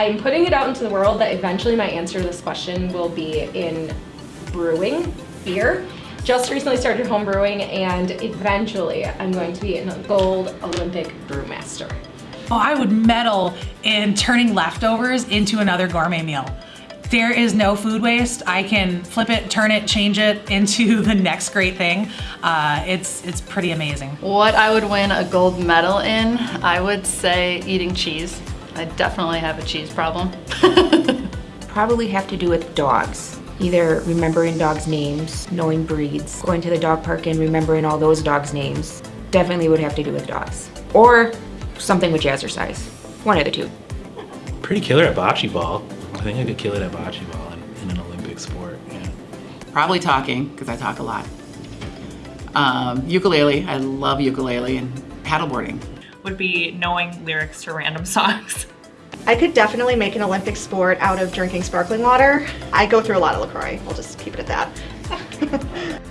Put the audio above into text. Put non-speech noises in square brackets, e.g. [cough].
I'm putting it out into the world that eventually my answer to this question will be in brewing, beer. Just recently started home brewing and eventually I'm going to be a gold Olympic brewmaster. Oh, I would medal in turning leftovers into another gourmet meal. There is no food waste. I can flip it, turn it, change it into [laughs] the next great thing. Uh, it's, it's pretty amazing. What I would win a gold medal in, I would say eating cheese. I definitely have a cheese problem. [laughs] Probably have to do with dogs. Either remembering dogs' names, knowing breeds, going to the dog park and remembering all those dogs' names. Definitely would have to do with dogs. Or something with jazzercise. One of the two. Pretty killer at bocce ball. I think I could kill it at bocce ball in, in an Olympic sport. Yeah. Probably talking, because I talk a lot. Um, ukulele, I love ukulele, and paddleboarding. Would be knowing lyrics to random songs. I could definitely make an Olympic sport out of drinking sparkling water. I go through a lot of LaCroix. We'll just keep it at that. [laughs]